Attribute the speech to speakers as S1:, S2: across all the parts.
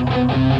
S1: So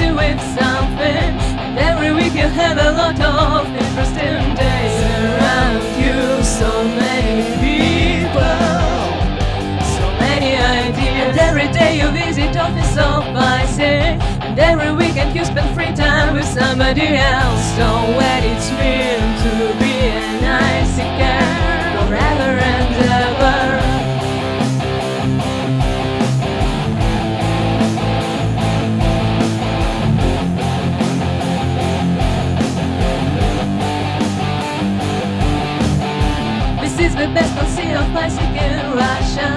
S1: with something every week you have a lot of interesting days around you. So many people So many ideas. Every day you visit office of AIESEC And every weekend you spend free time with somebody else. So when it's mean to be This is the best policy of AIESEC in Russia.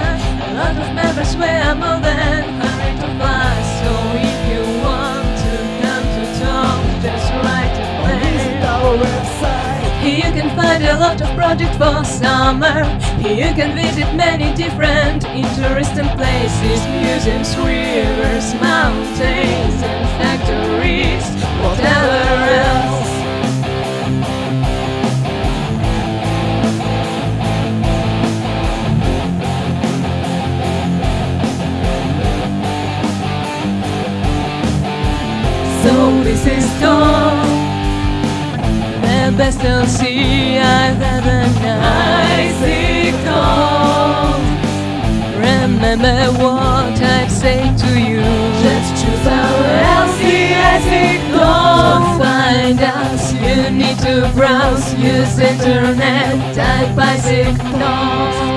S1: A lot of members wear more than hundred of us. So if you want to come to talk, just write a
S2: Visit our website.
S1: Here you can find a lot of projects for summer. Here you can visit many different interesting places, museums, rivers, this is all the best LC I've ever known. Remember what I've said to you. Just choose our LC as it goes. To find us, you need to browse, use internet, type AIESEC.